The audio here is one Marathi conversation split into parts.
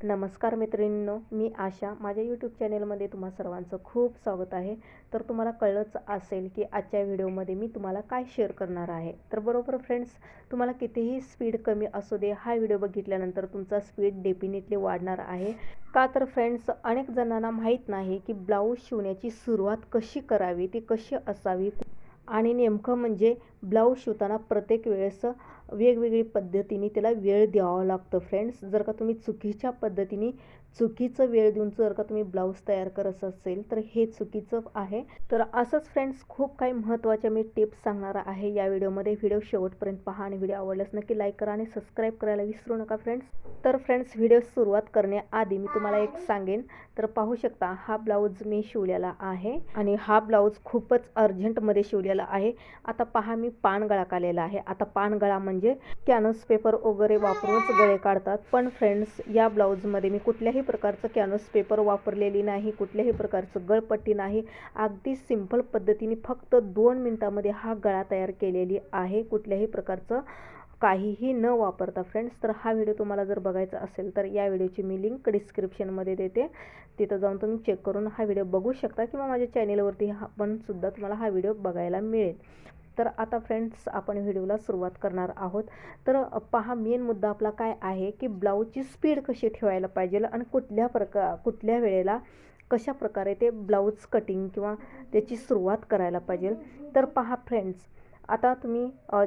नमस्कार मैत्रिणींनो मी आशा. माझ्या यूट्यूब चॅनेलमध्ये तुम्हा सर्वांचं खूप स्वागत आहे. तर तुम्हाला कळलंच असेल की आजच्या व्हिडिओमध्ये मी तुम्हाला काय शेअर करणार आहे. तर बरोबर फ्रेंड्स तुम्हाला कितीही स्पीड कमी असू दे हा व्हिडिओ बघितल्यानंतर तुमचा स्पीड डेफिनेटली वाढणार आहे. का तर फ्रेंड्स अनेक जणांना माहीत नाही की ब्लाऊज शिवण्याची सुरुवात कशी करावी ती कशी असावी? आणि नेमकं म्हणजे ब्लाऊज शिवताना प्रत्येक वेळेस वेगवेगळी पद्धतीने त्याला वेळ द्यावा लागतं फ्रेंड्स जर का तुम्ही चुकीच्या पद्धतीने चुकीचं वेळ देऊन जर का तुम्ही ब्लाऊज तयार करत असेल तर हे चुकीचं आहे. तर असंच फ्रेंड्स खूप काही महत्त्वाच्या मी टिप्स सांगणार आहे या व्हिडिओमध्ये. व्हिडिओ शेवटपर्यंत पहा आणि व्हिडिओ आवडल्यास नक्की लाईक करा आणि सबस्क्राईब करायला विसरू नका फ्रेंड्स तर फ्रेंड्स व्हिडिओ सुरुवात करण्याआधी मी तुम्हाला एक सांगेन. तर पाहू शकता हा ब्लाऊज मी शिवलेला आहे आणि हा ब्लाऊज खूपच अर्जंटमध्ये शिवलेला आहे. आता पहा मी पानगळा काढलेला आहे. आता पानगळा म्हणजे म्हणजे कॅनोस पेपर वगैरे वापरूनच गळे काढतात. पण फ्रेंड्स या ब्लाऊजमध्ये मी कुठल्याही प्रकारचं कॅनोस पेपर वापरलेली नाही कुठल्याही प्रकारचं गळपट्टी नाही. अगदी सिंपल पद्धतीने फक्त दोन मिनटामध्ये हा गळा तयार केलेली आहे. कुठल्याही प्रकारचं काहीही न वापरता फ्रेंड्स तर हा व्हिडिओ तुम्हाला जर बघायचा असेल तर या व्हिडिओची मी लिंक डिस्क्रिप्शनमध्ये देते. तिथं जाऊन तुम्ही चेक करून हा व्हिडिओ बघू शकता किंवा माझ्या चॅनेलवरती हा पण सुद्धा तुम्हाला हा व्हिडिओ बघायला मिळेल. तर आता फ्रेंड्स आपण व्हिडिओला सुरुवात करणार आहोत. तर पहा मेन मुद्दा आपला काय आहे की ब्लाऊजची स्पीड कशी ठेवायला पाहिजे आणि कुठल्या प्रकार कुठल्या वेळेला कशा प्रकारे ते ब्लाऊज कटिंग किंवा त्याची सुरुवात करायला पाहिजे. तर पहा फ्रेंड्स आता तुम्ही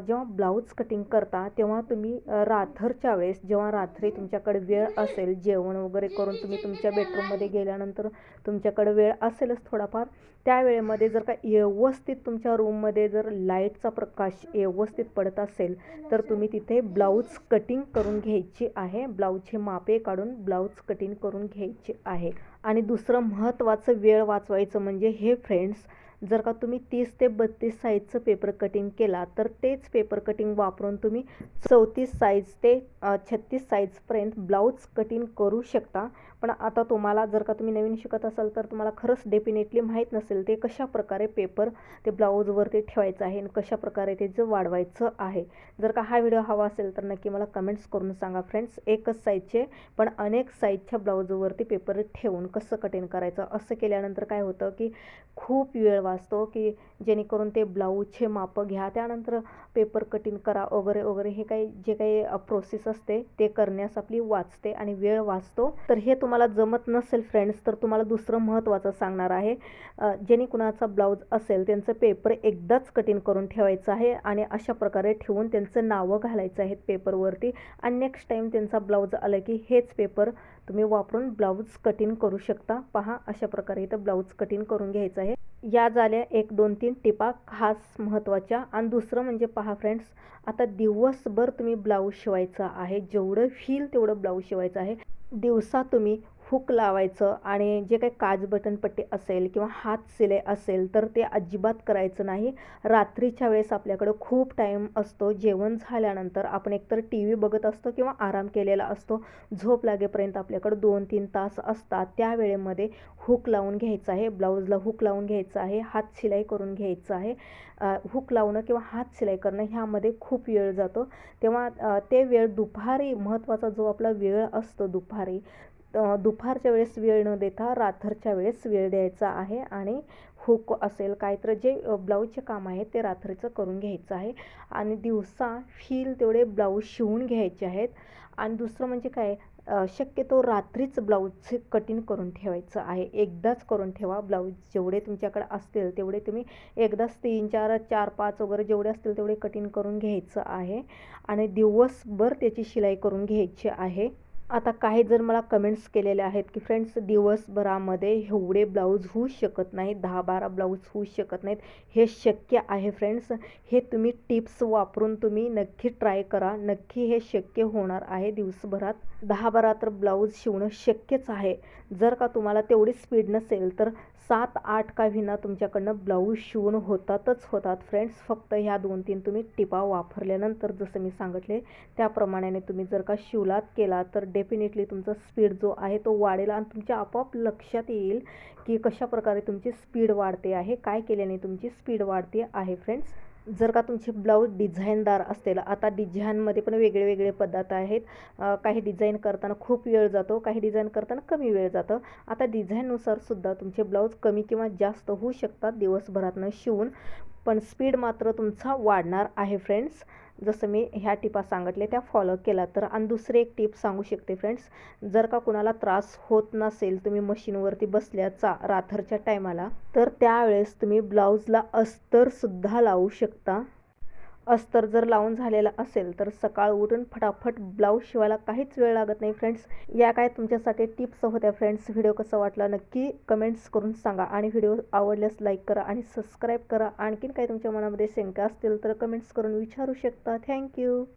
जेव्हा ब्लाऊज कटिंग करता तेव्हा तुम्ही रात्रच्या वेळेस जेव्हा रात्री तुमच्याकडे वेळ असेल जेवण वगैरे करून तुम्ही तुमच्या बेडरूममध्ये गेल्यानंतर तुमच्याकडे वेळ असेलच थोडाफार त्या वेळेमध्ये जर का व्यवस्थित तुमच्या रूममध्ये जर लाईटचा प्रकाश व्यवस्थित पडत असेल तर तुम्ही तिथे ब्लाऊज कटिंग करून घ्यायची आहे. ब्लाऊजचे मापे काढून ब्लाऊज कटिंग करून घ्यायचे आहे. आणि दुसरं महत्त्वाचं वेळ वाचवायचं म्हणजे हे फ्रेंड्स जर का तुम्ही तीस ते बत्तीस साईजचं पेपर कटिंग केला तर तेच पेपर कटिंग वापरून तुम्ही चौतीस साईज ते छत्तीस साईजपर्यंत ब्लाऊज कटिंग करू शकता. पण आता तुम्हाला जर का तुम्ही नवीन शिकत असाल तर तुम्हाला खरंच डेफिनेटली माहीत नसेल ते कशा प्रकारे पेपर ते ब्लाऊजवरती ठेवायचं आहे आणि कशा प्रकारे जे वाढवायचं आहे. जर का हा व्हिडिओ हवा असेल तर नक्की मला कमेंट्स करून सांगा फ्रेंड्स एकच साईजचे पण अनेक साईजच्या ब्लाऊजवरती पेपर ठेवून कसं कटिंग करायचं? असं केल्यानंतर काय होतं की खूप वेळ असतो की जेणेकरून ते ब्लाऊजचे मापं घ्या त्यानंतर पेपर कटिंग करा वगैरे वगैरे हे काही जे काही प्रोसेस असते ते करण्यास आपली वाचते आणि वेळ वाचतो. तर हे तुम्हाला जमत नसेल फ्रेंड्स तर तुम्हाला दुसरं महत्त्वाचं सांगणार आहे जेणे कुणाचा ब्लाऊज असेल त्यांचं पेपर एकदाच कटिंग करून ठेवायचं आहे आणि अशा प्रकारे ठेवून त्यांचं नावं घालायचं आहेत पेपरवरती आणि नेक्स्ट टाईम त्यांचा ब्लाऊज आलं की हेच पेपर तुम्ही वापरून ब्लाऊज कटिंग करू शकता. पहा अशा प्रकारे इथं ब्लाऊज कटिंग करून घ्यायचं आहे. या झाल्या एक दोन तीन टिपा खास महत्त्वाच्या. आणि दुसरं म्हणजे पहा फ्रेंड्स आता दिवसभर तुम्ही ब्लाऊज शिवायचं आहे. जेवढं फील तेवढं ब्लाऊज शिवायचं आहे. दिवसा तुम्ही हुक लावायचं आणि जे काही काज बटन पट्टी असेल किंवा हात सिलाई असेल तर ते अजिबात करायचं नाही. रात्रीच्या वेळेस आपल्याकडं खूप टाईम असतो. जेवण झाल्यानंतर आपण एकतर टी व्ही बघत असतो किंवा आराम केलेला असतो. झोप लागेपर्यंत आपल्याकडं दोन तीन तास असतात. त्या वेळेमध्ये हुक लावून घ्यायचं आहे. ब्लाऊजला हुक लावून घ्यायचं आहे. हात शिलाई करून घ्यायचं आहे. हुक लावणं किंवा हात शिलाई करणं ह्यामध्ये खूप वेळ जातो. तेव्हा ते वेळ दुपारी महत्त्वाचा जो आपला वेळ असतो दुपारी दुपारच्या वेळेस वेळ न देता रात्रच्या वेळेस वेळ द्यायचा आहे आणि हुक असेल काय तर जे ब्लाऊजचे काम आहे ते रात्रीचं करून घ्यायचं आहे. आणि दिवसा फील तेवढे ब्लाऊज शिवून घ्यायचे आहेत. आणि दुसरं म्हणजे काय शक्यतो रात्रीच ब्लाऊजचे कटिंग करून ठेवायचं आहे. एकदाच करून ठेवा ब्लाऊज जेवढे तुमच्याकडे असतील तेवढे तुम्ही एकदाच तीन चार चार पाच वगैरे जेवढे असतील तेवढे कटिंग करून घ्यायचं आहे. आणि दिवसभर त्याची शिलाई करून घ्यायची आहे. आता काही जर मला कमेंट्स केलेले आहेत की फ्रेंड्स दिवसभरामध्ये एवढे ब्लाऊज होऊ शकत नाहीत दहा बारा ब्लाऊज होऊ शकत नाहीत. हे शक्य आहे फ्रेंड्स हे तुम्ही टिप्स वापरून तुम्ही नक्की ट्राय करा. नक्की हे शक्य होणार आहे दिवसभरात. दहा बारा तर ब्लाऊज शिवणं शक्यच आहे. जर का तुम्हाला तेवढी स्पीड नसेल तर सात आठ का विना तुमच्याकडनं ब्लाऊज शिवून होतातच होतात. फ्रेंड्स फक्त ह्या दोन तीन तुम्ही टिपा वापरल्यानंतर जसं मी सांगितले त्याप्रमाणे तुम्ही जर का शिवलात केला तर डेफिनेटली तुमचा स्पीड जो आहे तो वाढेल आणि तुमच्या आपोआप लक्षात येईल की कशा प्रकारे तुमची स्पीड वाढते आहे काय केल्याने तुमची स्पीड वाढते आहे फ्रेंड्स जर का तुमचे ब्लाऊज डिझाईनदार असतील आता डिझाईनमध्ये पण वेगळे वेगळे पद्धत आहेत. काही डिझाईन करताना खूप वेळ जातो काही डिझाईन करताना कमी वेळ जातं. आता डिझाईननुसार सुद्धा तुमचे ब्लाऊज कमी किंवा जास्त होऊ शकतात दिवसभरातनं शिवून. पण स्पीड मात्र तुमचा वाढणार आहे फ्रेंड्स जसं मी ह्या टिपा सांगितले त्या फॉलो केला तर. आणि दुसरी एक टिप सांगू शकते फ्रेंड्स जर का कुणाला त्रास होत नसेल तुम्ही मशीनवरती बसल्याचा राथरच्या टायमाला तर त्यावेळेस तुम्ही ब्लाऊजला अस्तरसुद्धा लावू शकता. अस्तर जर लावून झालेला असेल तर सकाळ उठून फटाफट ब्लाऊज शिवायला काहीच वेळ लागत नाही फ्रेंड्स या काय तुमच्यासाठी टिप्स होत्या फ्रेंड्स व्हिडिओ कसा वाटला नक्की कमेंट्स करून सांगा आणि व्हिडिओ आवडल्यास लाईक करा आणि सबस्क्राईब करा. आणखीन काही तुमच्या मनामध्ये शंका असतील तर कमेंट्स करून विचारू शकता. थँक्यू